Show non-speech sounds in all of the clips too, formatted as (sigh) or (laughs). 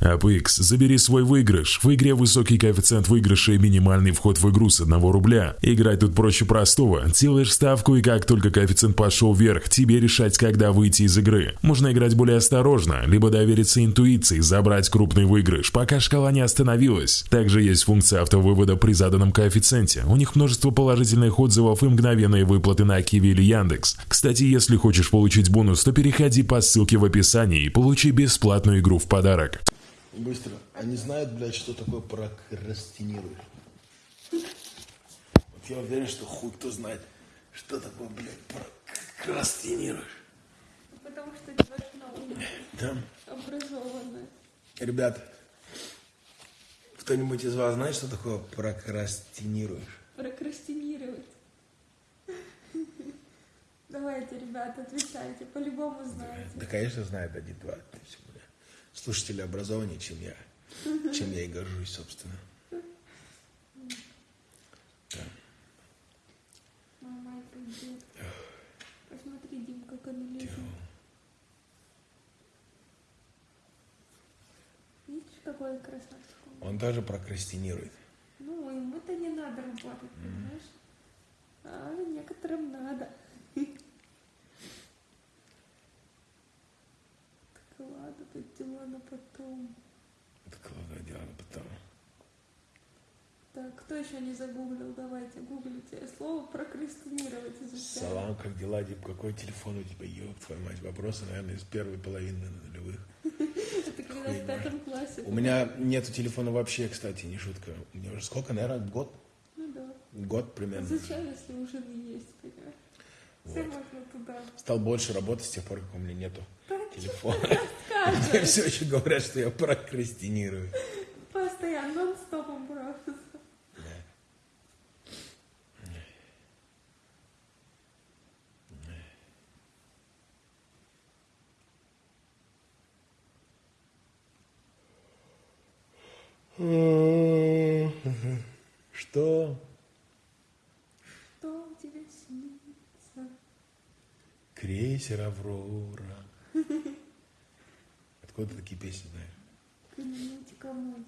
AppX, забери свой выигрыш. В игре высокий коэффициент выигрыша и минимальный вход в игру с 1 рубля. Играть тут проще простого. Делаешь ставку и как только коэффициент пошел вверх, тебе решать, когда выйти из игры. Можно играть более осторожно, либо довериться интуиции, забрать крупный выигрыш, пока шкала не остановилась. Также есть функция автовывода при заданном коэффициенте. У них множество положительных отзывов и мгновенные выплаты на Киви или Яндекс. Кстати, если хочешь получить бонус, то переходи по ссылке в описании и получи бесплатную игру в подарок. Быстро. Они знают, блядь, что такое прокрастинируешь. Вот я уверен, что хуй кто знает, что такое, блядь, прокрастинируешь. Потому что девушка умная, Там, образованная. ребят, кто-нибудь из вас знает, что такое прокрастинируешь? Прокрастинировать. Давайте, ребята, отвечайте. По-любому знаете. Да, конечно, знает есть, бля, Слушатели образованнее, чем я. Чем я и горжусь, собственно. Да. Мама придет. Посмотри, Дим, как она лежит. Видишь, какой красавчик он? Он тоже прокрастинирует. Ну, ему-то не надо работать, понимаешь? А некоторым надо. (laughs) Так ладно, дела на потом. Кладу дело потом. Так, кто еще не загуглил? Давайте, гуглите. Слово прокрастинировать изучаем. Салам, как дела, Дип? Какой телефон у тебя? Ёб твою мать. Вопросы, наверное, из первой половины нулевых. Это когда в пятом классе. У меня нету телефона вообще, кстати, не шутка. У меня уже сколько, наверное, год? Ну да. Год примерно. Зачем, если уже не есть, понимаешь? Все можно туда. Стал больше работать с тех пор, как у меня нету Да телефона. (laughs) Мне все еще говорят, что я прокрастинирую. постоянно, нон-стопом просто. Что? Что тебе снится? Крейсер Аврора. Откуда ты такие песни знаешь? Мой,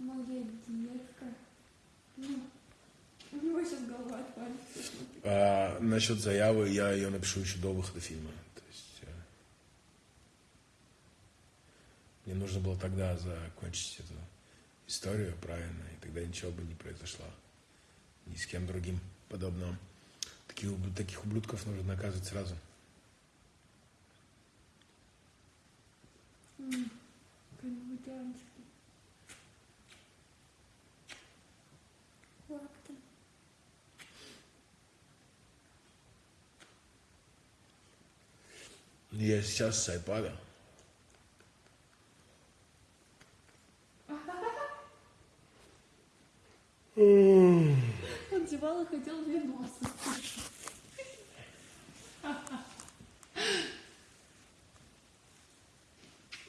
моя детка. Ну, у него сейчас голова отвалится. А, насчет заявы я ее напишу еще до выхода фильма. То есть, э, мне нужно было тогда закончить эту историю правильно, и тогда ничего бы не произошло. Ни с кем другим подобного. Таких, таких ублюдков нужно наказывать сразу. Там? Я сейчас с айпада. Он зевал и хотел вино сосать.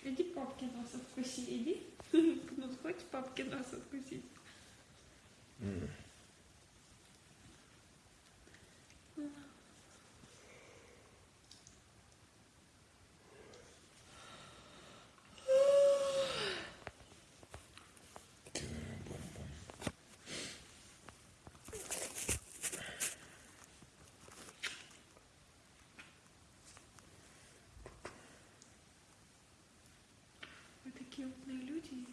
Иди папки нос откуси, иди. (laughs) Ну, хочешь папки нос откусить такие умные люди есть.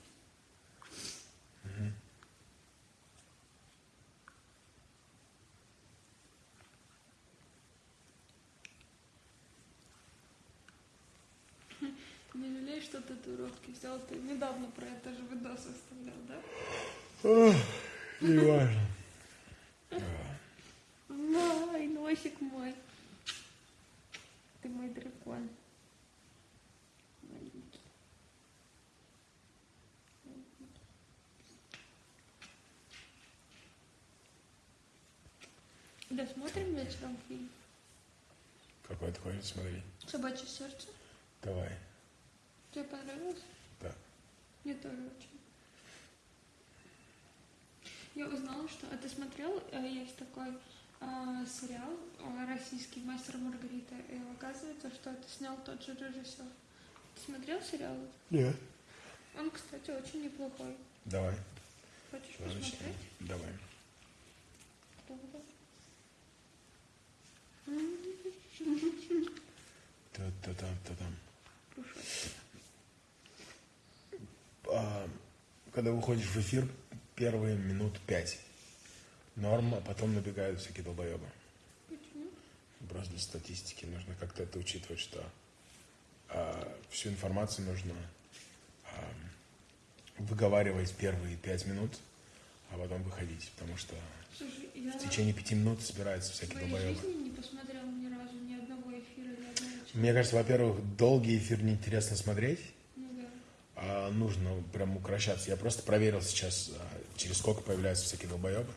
Ты не жалеешь, что татуировки взял? Ты недавно про это же видос оставлял, да? Не важно. Ай, носик мой. Ты мой дракон. Маленький. Да, смотрим вечером фильм. Какой ты хочешь смотреть? Собачье сердце. Давай. Тебе понравилось? Да. Мне тоже очень. Я узнала, что... А ты смотрел? Э, Есть такой э, сериал э, российский «Мастер Маргарита». И оказывается, что это снял тот же режиссер. Ты смотрел сериал? Нет. Он, кстати, очень неплохой. Давай. Хочешь Давай начнем. посмотреть? Давай. Та-та-там-та-там. Слушай. А, когда выходишь в эфир, первые минут пять норм, а потом набегают всякие долбоебы. Почему? Просто для статистики нужно как-то это учитывать, что а, всю информацию нужно а, выговаривать первые пять минут, а потом выходить, потому что Слушай, я в течение пяти минут собираются всякие долбоебы. жизни не посмотрела ни разу ни одного эфира, ни одного человека. Мне кажется, во-первых, долгий эфир неинтересно смотреть. А нужно прям укращаться. Я просто проверил сейчас, а, через сколько появляются всякие долбоебы.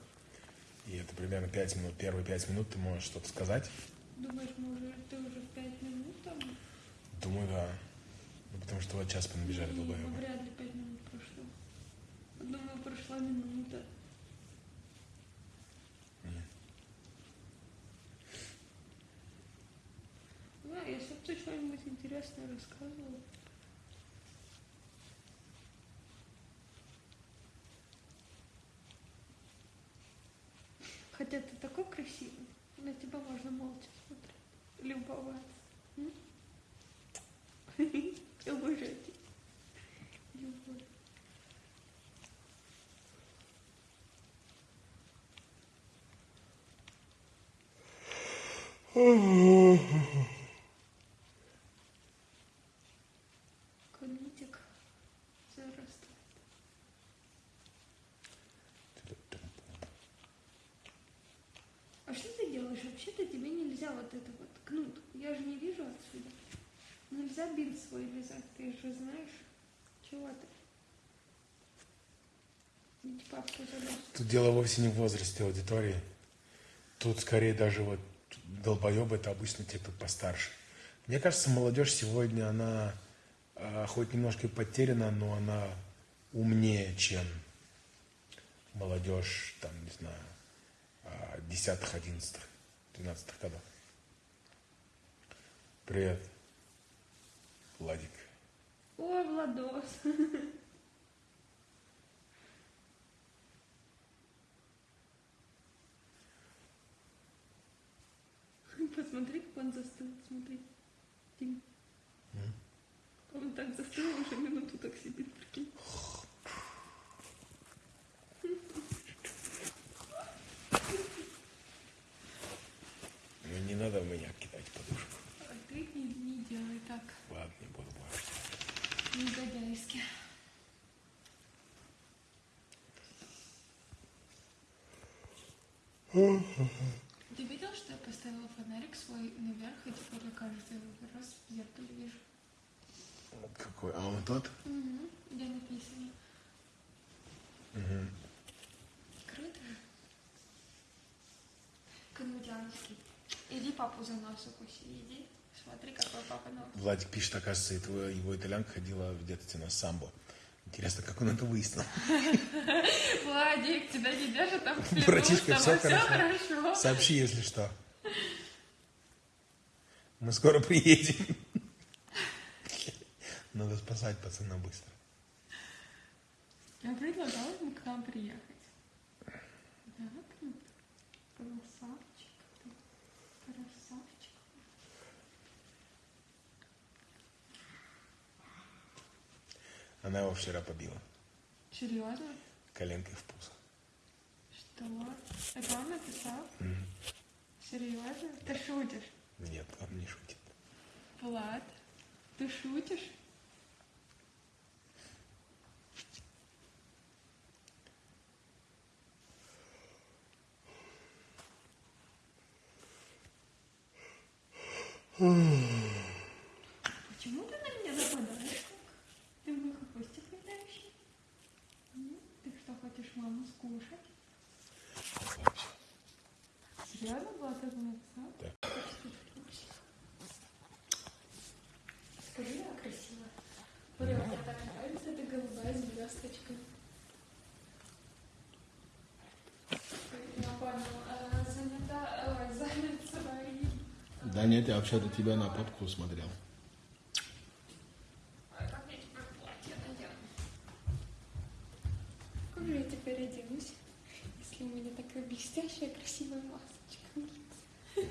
И это примерно 5 минут. Первые 5 минут ты можешь что-то сказать. Думаешь, мы уже, ты уже в пять минут там? Думаю, да. Ну, потому что вот сейчас понабежали Не, долбоебы. ну, вряд ли пять минут прошло. Думаю, прошла минута. Да, если бы ты что-нибудь интересное рассказывал. Красивый, на тебя можно молча смотреть, любоваться. (laughs) Тебя. Любовь. Конитик зарастает. А что делаешь? Вообще-то тебе нельзя вот это вот кнут. Я же не вижу отсюда. Нельзя бинт свой лизать, ты же знаешь. Чего ты? Тут дело вовсе не в возрасте аудитории. Тут скорее даже вот долбоебы это обычно те, кто постарше. Мне кажется, молодежь сегодня, она а, хоть немножко и потеряна, но она умнее, чем молодежь, там, не знаю, а, десятых, одиннадцатых, двенадцатых годов. Привет, Владик. Ой, Владос. (laughs) Посмотри, как он застыл. Смотри. Тим. Он так застыл, уже минуту так сидит, прикинь. Ну, не надо в меня кидать подушку. А ты не, не делай так. Ладно, не буду больше. Негодяйски. Ты видел, что я поставила фонарик свой наверх, и теперь я каждый раз в зеркале вижу? Какой, а он тот? Угу. Где написано? Мгм. Круто. Канудянский. Иди папу за нос укуси, иди. Смотри, какой папа нос. Владик пишет, оказывается, его, его итальянка ходила в детстве на самбо. Интересно, как он это выяснил? (laughs) Владик, тебя не держат там в Братишка, все хорошо. Сообщи, если что. Мы скоро приедем. Надо спасать пацана быстро. Я предлагала ему к нам приехать. Да, круто. Красавчик ты. Красавчик. Она его вчера побила. Серьезно? Коленкой в пузо. Что? Это он написал? Серьезно? Ты шутишь? Нет, он не шутит. Влад, ты шутишь? Почему ты на меня нападаешь так? Ты мой хвостик летающий? М? Ты что, хочешь маму скушать? Серьезно, это написал? Да. Скажи, я красиво. Смотри, мне так нравится эта голубая звездочка. Я понял. А, занята, ой, занят своим. Да нет, я вообще-то тебя на попку смотрел. Ой, как мне теперь платье надену? как же я теперь оденусь, если у меня такая блестящая, красивая масочка на лице?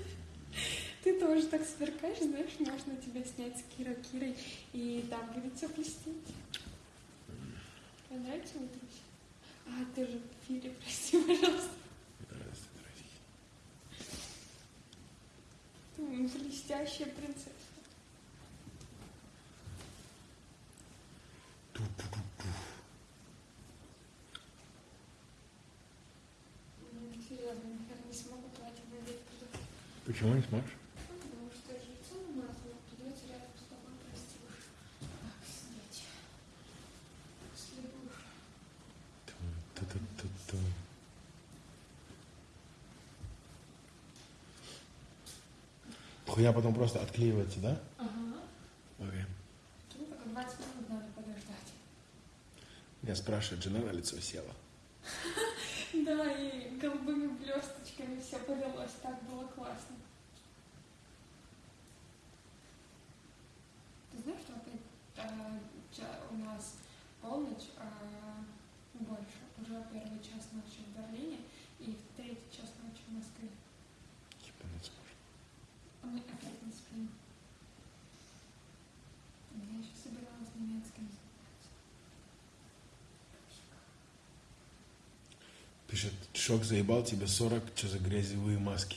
Ты тоже так сверкаешь, знаешь, можно тебя снять с Кира Кирой, и там будет все блестеть. Тебе нравится мой трусик? А, ты же в эфире, прости, пожалуйста. Здравствуй, дорогие. Ты м, блестящая принцесса. М, Серьезно, наверное, не смогу платье надеть туда. Почему не сможешь? Потому что я же лицо намазала, придется рядом с тобой, прости уж. Так, снять. Если будешь. Ту-ту-ту-ту. Хуя потом просто отклеивается, да? Ага. Окей. Ну, только 20 минут надо подождать. Я спрашиваю, жена на лицо села. (laughs) Да, и голубыми блесточками все повелось, так было классно. Ты знаешь, что опять а, ча- у нас полночь, а, больше, уже первый час ночи в Берлине и в третий час ночи в Москве. Ебануться можно. А мы опять не спим. Я еще собиралась немецким заниматься. Пишет, шок заебал тебе 40, что за грязевые маски.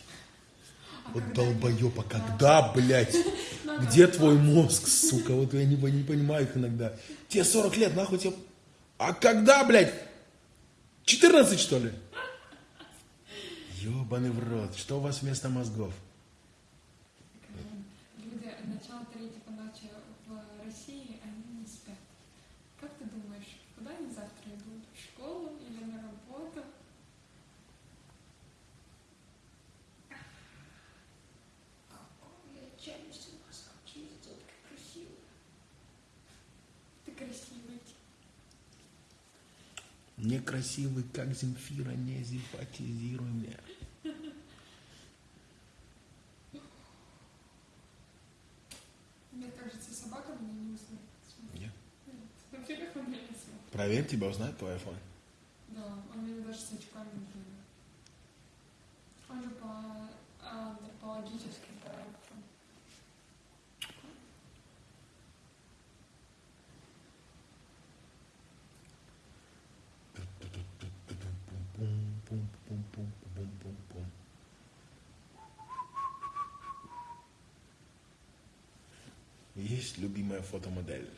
А Вот когда- долбоёб, а когда, блядь? (laughs) Надо Где твой мозг, сука? Вот я не, не понимаю их иногда. Тебе 40 лет, нахуй тебе... А когда, блядь? 14, что ли? Ёбаный в рот. Что у вас вместо мозгов? Люди начало третьего ночи в России, они не спят. Как ты думаешь, куда они завтра идут? В школу или на работу? Какая челюсть у вас, какие детки красивые. Ты красивый. Некрасивый, как Земфира, не симпатизируй мне. Мне кажется, собака меня не узнает. Нет. Проверь, тебя узнает твой iPhone. Фотомодель.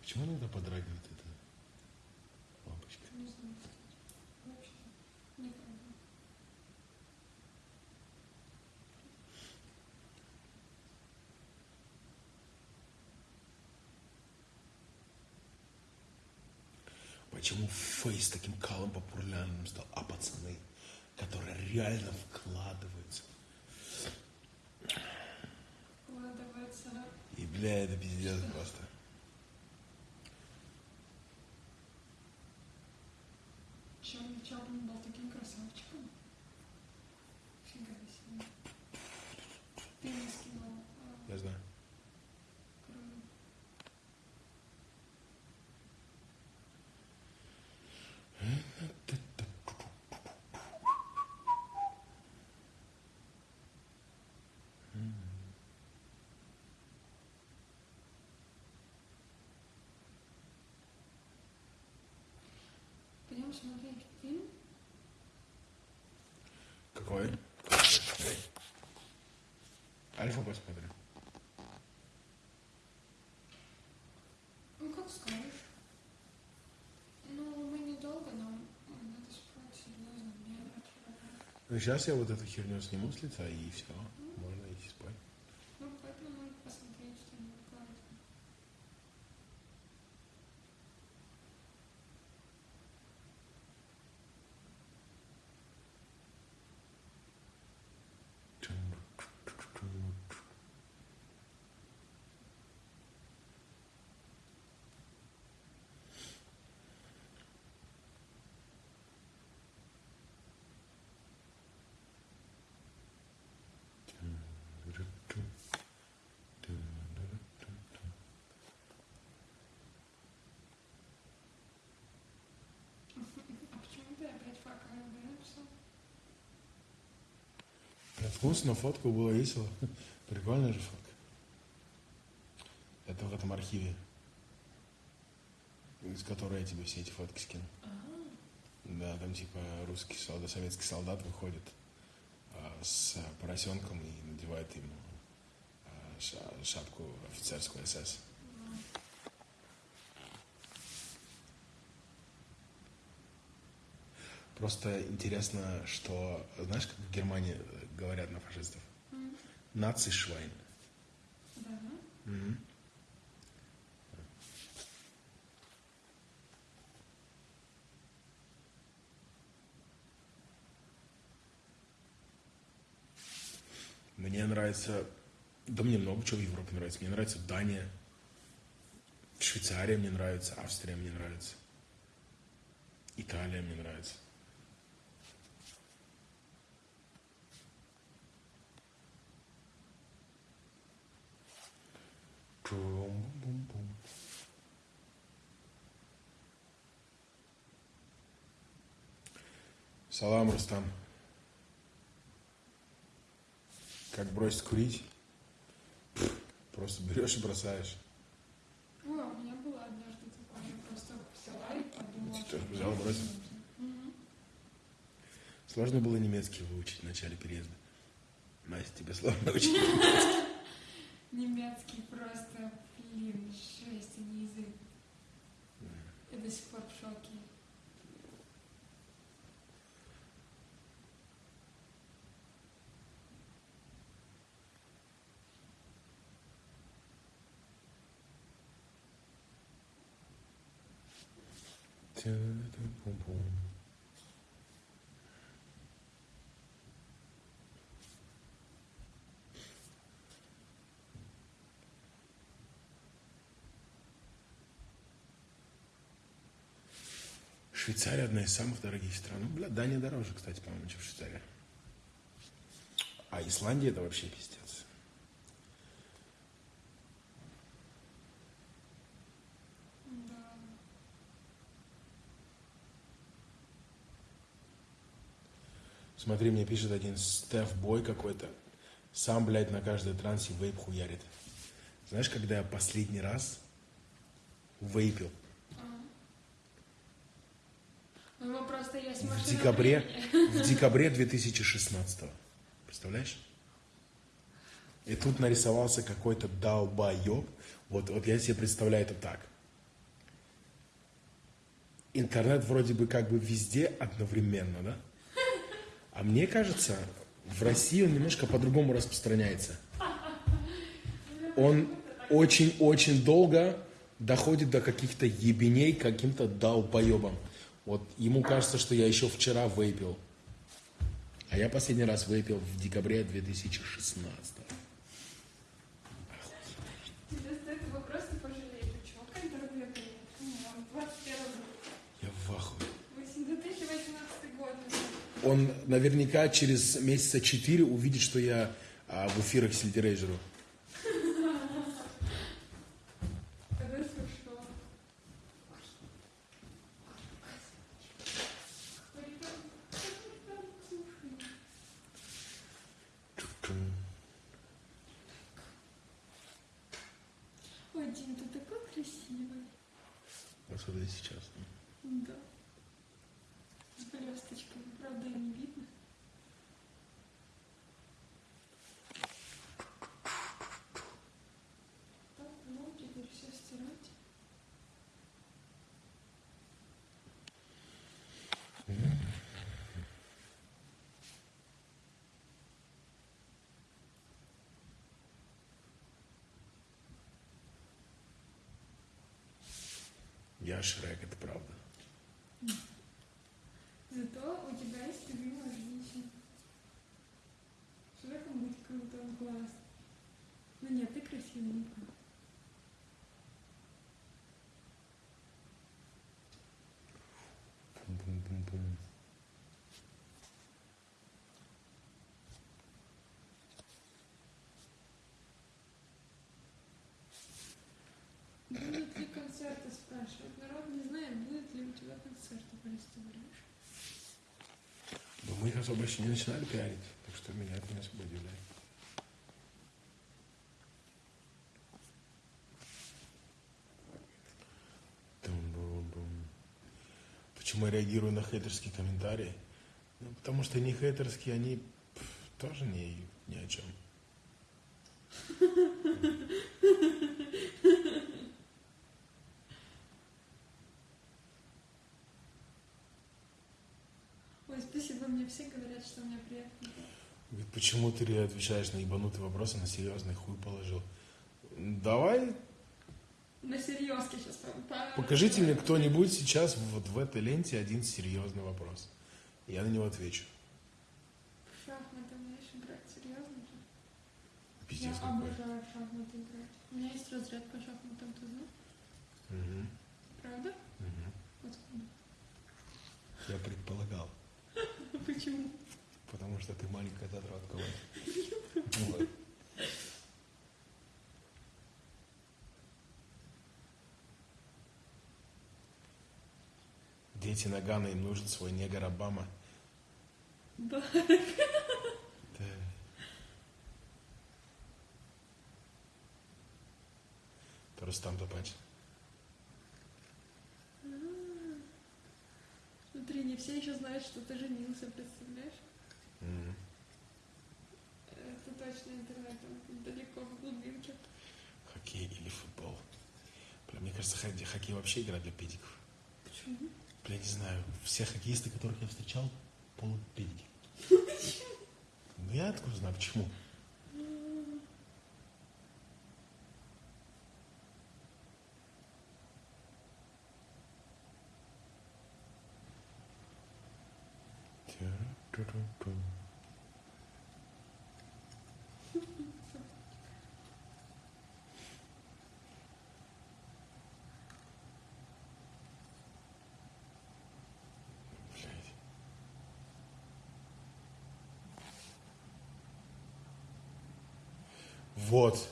Почему иногда подрагивает эта лампочка? Не знаю, Почему фейс таким калым популярным стал? А пацаны, которые реально вкладываются. Вкладывается И, бля, это пиздец просто. Чарли Чаплин был таким красавчиком. Фига себе. Ты мне скинул. а, Я знаю. круто. Пойдем смотреть фильм. Какой? Альфа посмотрим. Ну, как скажешь. Ну, мы недолго, нам надо спать серьезно. Ну, сейчас я вот эту херню сниму с лица, и все. Можно идти спать. Ну, поэтому надо посмотреть что-нибудь классное. Вкусно, фотку было весело. (laughs) Прикольная же фотка. Это в этом архиве, из которой я тебе все эти фотки скину. Да, там типа русский солдат, советский солдат выходит а, с поросенком и надевает ему а, ша- шапку офицерскую СС. Просто интересно, что, знаешь, как в Германии э, говорят на фашистов? Наци швайн. Да. Мне нравится, да мне много чего в Европе нравится. Мне нравится Дания, Швейцария мне нравится, Австрия мне нравится, Италия мне нравится. Салам, Рустам. Как бросить курить? Просто берешь и бросаешь. О, у меня было однажды такое. Я просто взяла и подумала. Ты тоже взяла, бросила? Сложно было немецкий выучить в начале переезда. Настя, тебе сложно (laughs) учить? Немецкий просто, блин, жесть, а не язык. Я до сих пор в шоке. Тя-да-пум-пум. Швейцария одна из самых дорогих стран. Ну, бля, Дания дороже, кстати, по-моему, чем Швейцария. А Исландия это вообще пиздец. Смотри, мне пишет один Стеф Бой какой-то. Сам, блядь, на каждой трансе вейп хуярит. Знаешь, когда я последний раз вейпил? Ну, просто есть В декабре, времени. в декабре 2016 Представляешь? И тут нарисовался какой-то долбоеб. Вот, вот я себе представляю это так. Интернет вроде бы как бы везде одновременно, да? А мне кажется, в России он немножко по-другому распространяется. Он очень-очень долго доходит до каких-то ебеней каким-то долбоебам. Вот ему кажется, что я еще вчера вейпил. А я последний раз вейпил в декабре 2016. Тебе стоит его просто пожалеть. У чувака интернета нет. Камон, 21 год. Я в ахуе. 2018 год. Он наверняка через месяца четыре увидит, что я а, в эфирах Сильдерейджеру. Дим, ты такой красивый. Особенно сейчас. Да. С блесточками, правда, и не видно. Так, ну, теперь все стирать. Я Шрек, это правда. Зато у тебя есть любимая женщина. Шреком быть круто, класс. Ну нет, ты красивенькая. Бум-бум-бум. Будут ли концерты, спрашивают. Народ не знает, будет ли у тебя концерты, ты говоришь. Но мы их особо еще не начинали пиарить. Так что меня это не особо удивляет. Почему я реагирую на хейтерские комментарии? Ну, потому что они хейтерские, они пф, тоже не, ни о чем. (laughs) Ой, спасибо, мне все говорят, что у меня приятный голос. Говорит, почему ты отвечаешь на ебанутые вопросы, на серьезный хуй положил? Давай, На серьезке сейчас. покажите мне кто-нибудь сейчас вот в этой ленте один серьезный вопрос. Я на него отвечу. Шахматы умеешь играть? Серьезно же? Пиздец Я какой. обожаю в шахматы играть. У меня есть разряд по шахматам, ты знаешь? Мгм, Правда? мгм. Откуда? Я предполагал, Почему? потому что ты маленькая задротка. вот. Дети Нагана, им нужен свой негр Обама. Да. Рустам Топач. Все еще знают, что ты женился, представляешь? М. Это точно интернетом, далеко в глубинке. Хоккей или футбол. Бля, мне кажется, хоккей, вообще игра для педиков. Почему? Бля, не знаю, все хоккеисты, которых я встречал, полупедики. (laughs) Ну я откуда знаю, почему? Тю-ру-ту-ру-ту. Блядь. Вот.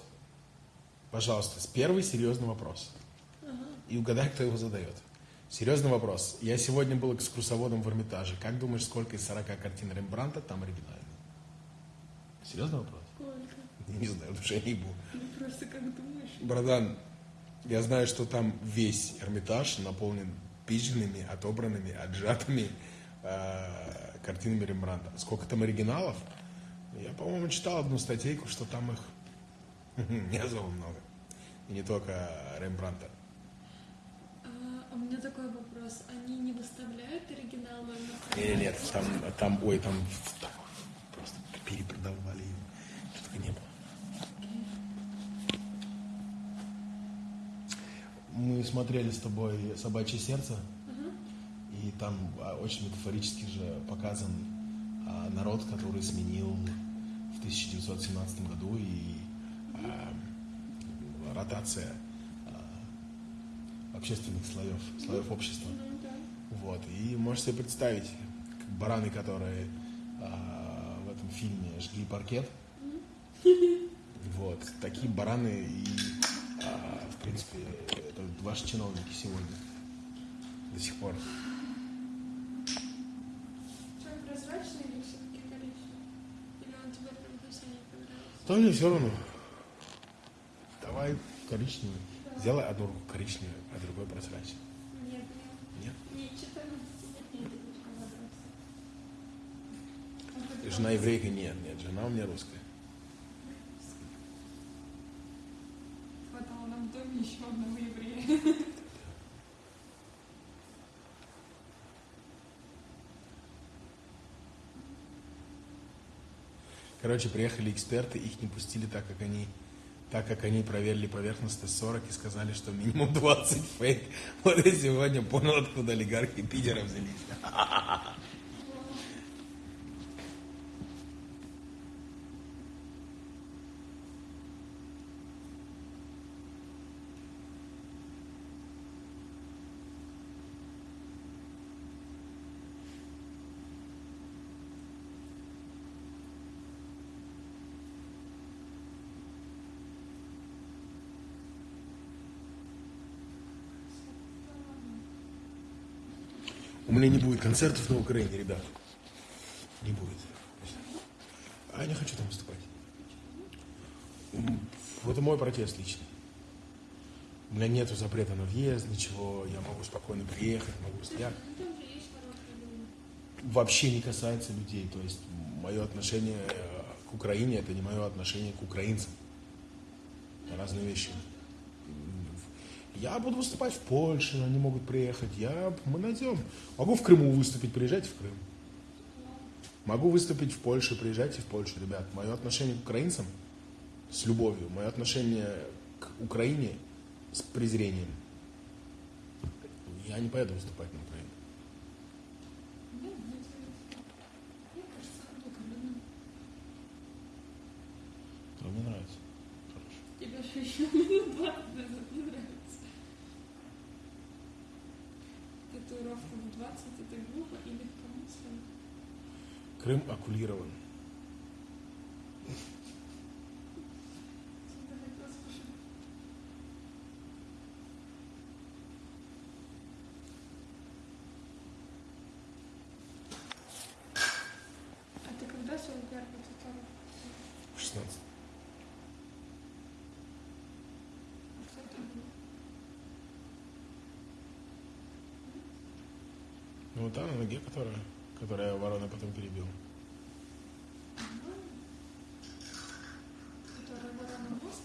Пожалуйста, первый серьезный вопрос. И угадай, кто его задает. Серьезный вопрос. Я сегодня был экскурсоводом в Эрмитаже. Как думаешь, сколько из 40 картин Рембранта там оригинальных? Серьезный вопрос? Сколько? Не знаю, потому что я не был. Ну просто как думаешь? Братан, я знаю, что там весь Эрмитаж наполнен пизженными, отобранными, отжатыми э, картинами Рембранта. Сколько там оригиналов? Я, по-моему, читал одну статейку, что там их (laughs) не особо много. И не только Рембранта. А, у меня такой вопрос. Они не выставляют оригиналы на Нет, нет, там, там, ой, там, там просто перепродавали его. Что только не было. Мы смотрели с тобой «Собачье сердце», и там а, очень метафорически же показан а, народ, который сменил в 1917 году и а, ротация а, общественных слоев, слоев общества. Да. Вот. И можешь себе представить, как бараны, которые а, в этом фильме жгли паркет. Вот. Такие бараны и, а, в принципе, это ваши чиновники сегодня. До сих пор. Что, прозрачный или все-таки коричневый? Или он тебе прям совсем не понравился? То мне все равно. Давай коричневый. Сделай одну руку коричневую, а другой прозрачный. Нет, нет. Нет? Не 14 нет, нет, нет, Жена еврейка? Нет, нет. Жена у меня русская. Хватало нам в доме еще одного еврея. Короче, приехали эксперты, их не пустили так, как они так как они проверили поверхностность 40 и сказали, что минимум 20 фейк. (laughs) Вот я сегодня понял, откуда олигархи Питера взялись. (laughs) У меня не будет концертов на Украине, ребят. Не будет. А я не хочу там выступать. Это мой протест личный. У меня нет запрета на въезд, ничего. Я могу спокойно приехать, могу стоять. Вообще не касается людей. То есть мое отношение э, к Украине это не мое отношение к украинцам. Это разные вещи. Я буду выступать в Польше, они могут приехать. Я, мы найдем. Могу в Крыму выступить, приезжайте в Крым. Могу выступить в Польше, приезжайте в Польшу, ребят. Мое отношение к украинцам с любовью, мое отношение к Украине с презрением. Я не поеду выступать на Украину. Мне нравится. Мне нравится. Хорошо. Тебе же еще минут 20 назад не нравится. Татуировка в 20 это глупо или легкомысленно? Крым оккулирован. Давай послушаем. А ты когда свой первый татуировку? 16. А что это было? Ну та на ноге, которая, которая ворона потом перебил. Которая ворона мозг?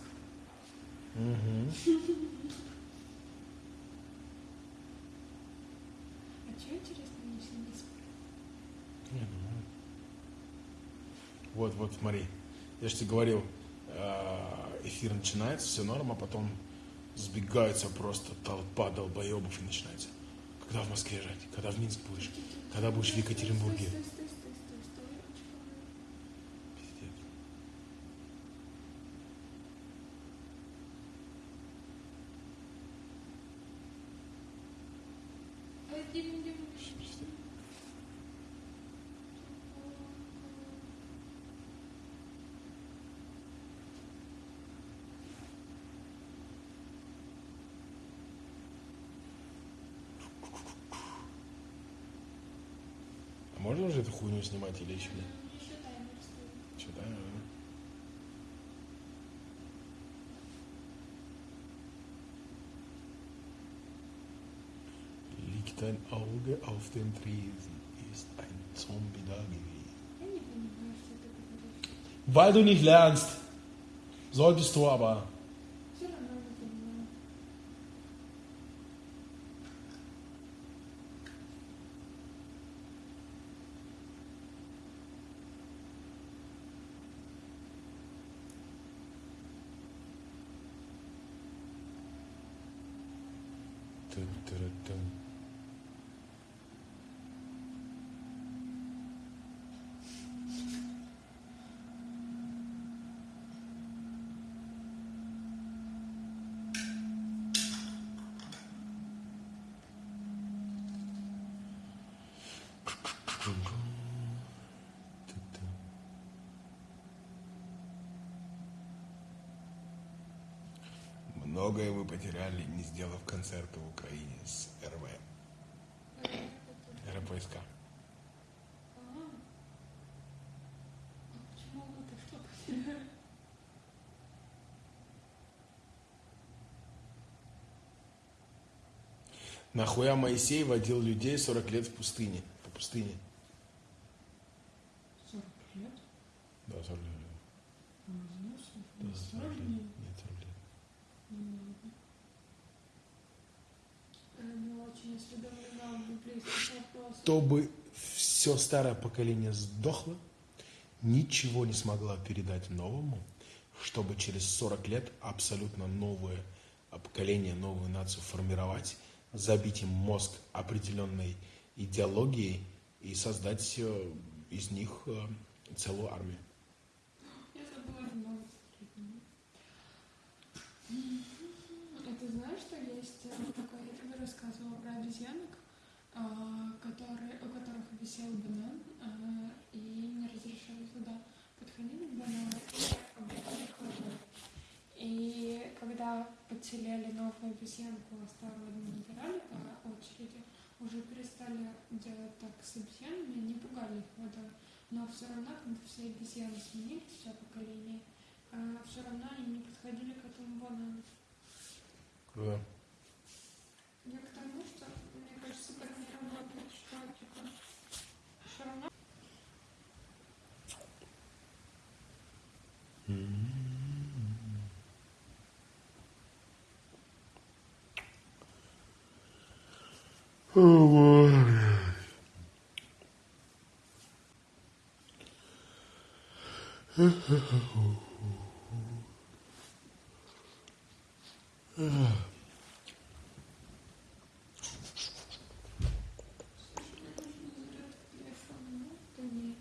Угу. А что интересно, мне все не спали? Вот, вот, смотри. Я же тебе говорил, э, эфир начинается, все норм, а потом сбегается просто толпа долбоебов и начинается. Когда в Москве жить? Когда в Минск будешь? Когда будешь в Екатеринбурге? Стой, стой, стой, стой, стой, ручка моя. Пиздец. А, Дима, Дима, Дима. А можно уже эту хуйню снимать или еще нет? Еще таймер стоит. Что, да? наверное? Liegt ein Auge auf den Tresen, ist ein Zombie da gewesen. Я не понимаю, что ты говоришь. Weil du nicht lernst. Solltest du aber. Все равно не понимаю. Тын-тыры-тын. Тын-тын. Многое вы потеряли, не сделав концерта в Украине с РВ. РПСК. Нахуя Моисей водил людей 40 лет в пустыне? По пустыне. 40 лет? Да, 40 лет. А, знаешь, Да, не 40 40 лет. дней. Нет, 40 лет. Не очень осведомлена в библейских вопросах. Чтобы все старое поколение сдохло, ничего не смогла передать новому, чтобы через 40 лет абсолютно новое поколение, новую нацию формировать, забить им мозг определенной идеологией и создать из них э, целую армию. Я забыла ремонт. А ты знаешь, что есть э, такой, я тебе рассказывала про обезьянок, а, которые, у которых висел банан, а, и не разрешали туда подходить к банану. И когда подселяли новую обезьянку, а старую не набирали по очереди, уже перестали делать так с обезьянами, не пугали их водой. Но все равно, когда все обезьяны сменились, все поколение, а все равно они не подходили к этому банану. Круто. Я к тому, что, мне кажется, так не работает, что, типа, все равно. Телефон, ну, то не.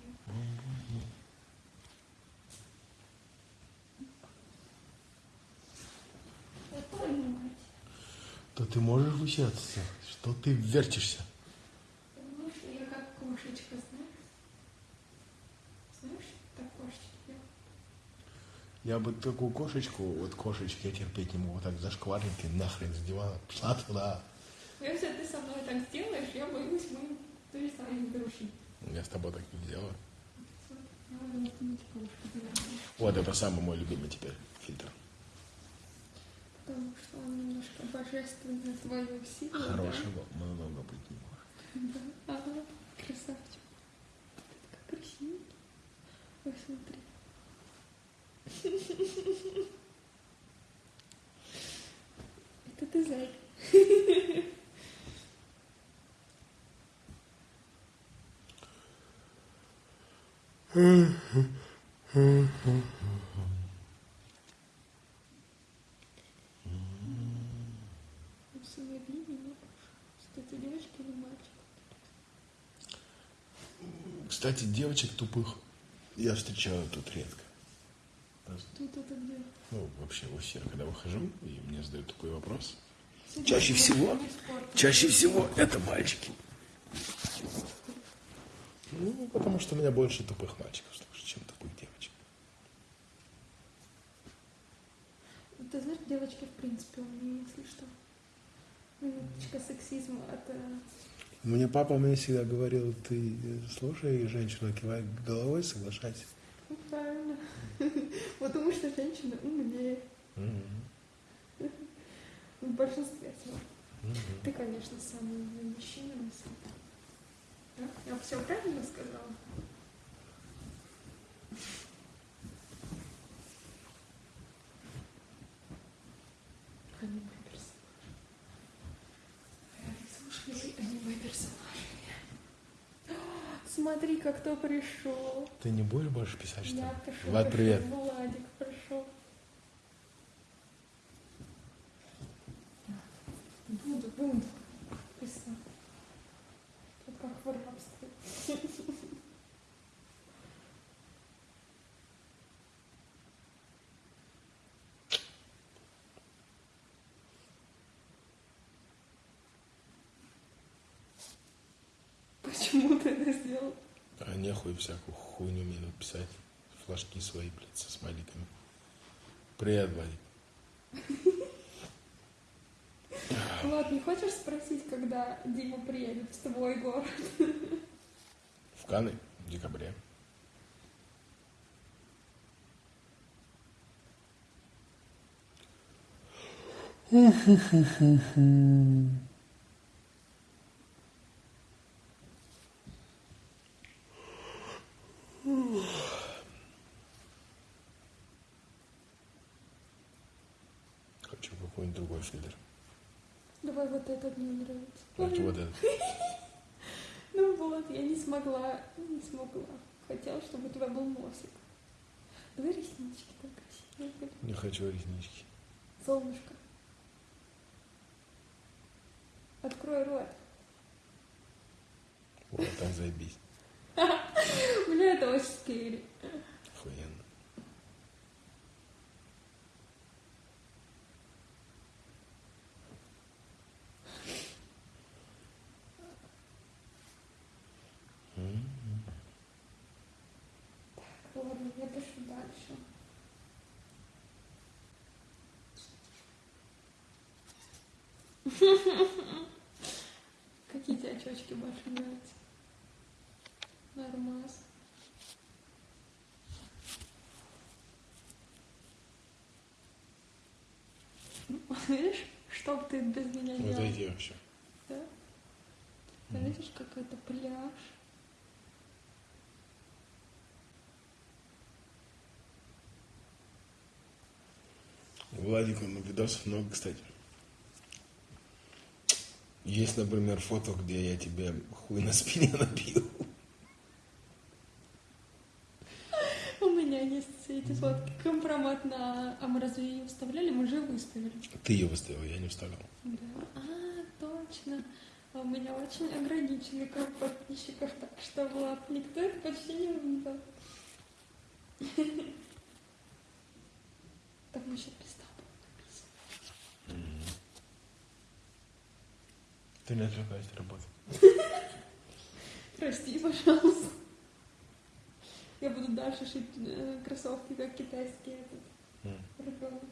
Я понимаю. То вычаться? Что ты вертишься? Потому что я как кошечка, знаешь? Знаешь, так кошечки? Я бы такую кошечку, вот кошечки я терпеть не могу, вот так зашкварники нахрен с дивана, пошла туда. Если ты со мной так сделаешь, я боюсь, мы перестанем дружить. Я с тобой так не делаю. Вот это самый мой любимый теперь фильтр. Потому что он немножко божественное твое сила. Хорошего много быть не может. Да. Ага, красавчик. Ты такая красивая. Ой, смотри. Это ты зайка. Усыновили (laughs) меня. Что ты девочка или мальчик? Кстати, девочек тупых я встречаю тут редко. Тут это где? Ну, вообще в эфир, когда выхожу, и мне задают такой вопрос. Сидишь, Чаще всего, чаще всего это мальчики. Ну, потому что у меня больше тупых мальчиков чем тупых девочек. Ты знаешь, девочки, в принципе, умнее, если что. Минуточка сексизма это... Мне папа мне всегда говорил, ты слушай женщину, кивай головой, соглашайся. Ну, правильно. (laughs) Потому что женщина умнее. (laughs) В большинстве своем. Ты, конечно, самый умный мужчина на свете. Да? Я все правильно сказала? Смотри-ка, кто пришел. Ты не будешь больше писать, что ли? Я пришел. Влад, привет. Владик пришел. Буду, буду. Писал. Тут как в рабстве. Почему ты это сделал? А нехуй всякую хуйню мне написать. Флажки свои, блядь, со смайликами. Привет, Владик. (laughs) Влад, не хочешь спросить, когда Дима приедет в твой город? В Каны в декабре. Хочу какой-нибудь другой фильтр. Давай вот этот мне нравится. Давайте вот этот. (laughs) Ну вот, я не смогла, не смогла. Хотела, чтобы у тебя был носик. Давай реснички так красивые были. Не хочу реснички. Солнышко. Открой рот. Вот так заебись. (laughs) Бля, это очень скейри. я пишу дальше. Какие тебе очечки больше нравятся? Нормас. Видишь, что бы ты без меня делал? Отойди вообще. Да? Ты видишь, какой-то пляж. Владика ну, видосов много, кстати. Есть, например, фото, где я тебе хуй на спине набил. У меня есть эти фотки. Компромат на... А мы разве ее вставляли? Мы же выставили. Ты ее выставил, я не вставлял. Да. А, точно. А у меня очень ограниченный круг подписчиков, так что, Влад, никто это почти не увидел. (laughs) Там еще пизда была написана. Ты не отвлекайся, работа. Прости, пожалуйста. Я буду дальше шить э, кроссовки, как китайский этот М. ребенок.